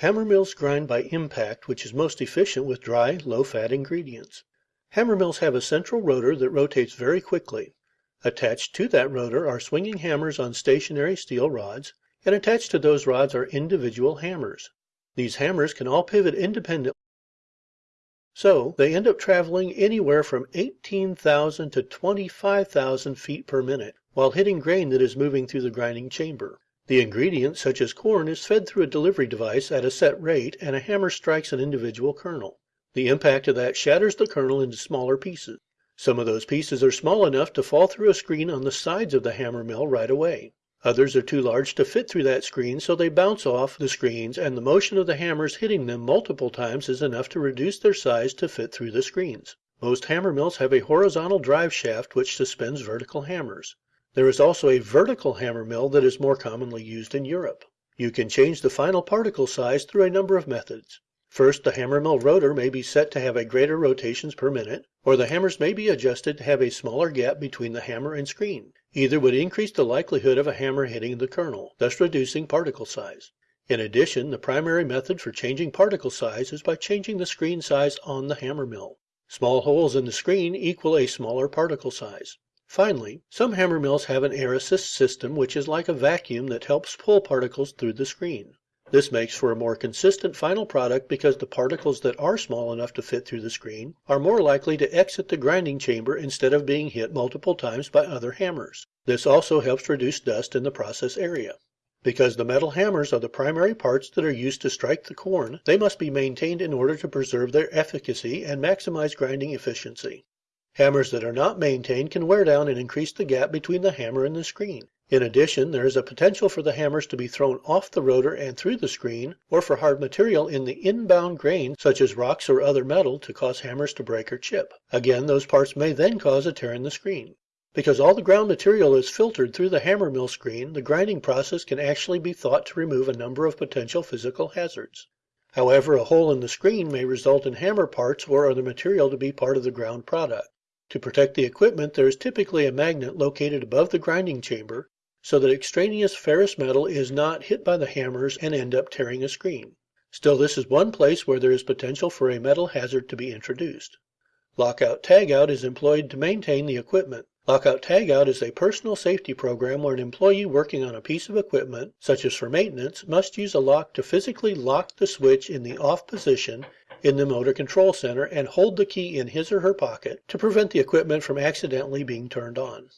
Hammer mills grind by impact, which is most efficient with dry, low fat ingredients. Hammer mills have a central rotor that rotates very quickly. Attached to that rotor are swinging hammers on stationary steel rods, and attached to those rods are individual hammers. These hammers can all pivot independently, so they end up traveling anywhere from 18,000 to 25,000 feet per minute, while hitting grain that is moving through the grinding chamber. The ingredient, such as corn, is fed through a delivery device at a set rate, and a hammer strikes an individual kernel. The impact of that shatters the kernel into smaller pieces. Some of those pieces are small enough to fall through a screen on the sides of the hammer mill right away. Others are too large to fit through that screen, so they bounce off the screens, and the motion of the hammers hitting them multiple times is enough to reduce their size to fit through the screens. Most hammer mills have a horizontal drive shaft which suspends vertical hammers. There is also a vertical hammer mill that is more commonly used in Europe. You can change the final particle size through a number of methods. First, the hammer mill rotor may be set to have a greater rotations per minute, or the hammers may be adjusted to have a smaller gap between the hammer and screen. Either would increase the likelihood of a hammer hitting the kernel, thus reducing particle size. In addition, the primary method for changing particle size is by changing the screen size on the hammer mill. Small holes in the screen equal a smaller particle size. Finally, some hammer mills have an air assist system which is like a vacuum that helps pull particles through the screen. This makes for a more consistent final product because the particles that are small enough to fit through the screen are more likely to exit the grinding chamber instead of being hit multiple times by other hammers. This also helps reduce dust in the process area. Because the metal hammers are the primary parts that are used to strike the corn, they must be maintained in order to preserve their efficacy and maximize grinding efficiency. Hammers that are not maintained can wear down and increase the gap between the hammer and the screen. In addition, there is a potential for the hammers to be thrown off the rotor and through the screen, or for hard material in the inbound grain, such as rocks or other metal, to cause hammers to break or chip. Again, those parts may then cause a tear in the screen. Because all the ground material is filtered through the hammer mill screen, the grinding process can actually be thought to remove a number of potential physical hazards. However, a hole in the screen may result in hammer parts or other material to be part of the ground product. To protect the equipment, there is typically a magnet located above the grinding chamber so that extraneous ferrous metal is not hit by the hammers and end up tearing a screen. Still, this is one place where there is potential for a metal hazard to be introduced. Lockout tagout is employed to maintain the equipment. Lockout tagout is a personal safety program where an employee working on a piece of equipment, such as for maintenance, must use a lock to physically lock the switch in the off position in the motor control center and hold the key in his or her pocket to prevent the equipment from accidentally being turned on.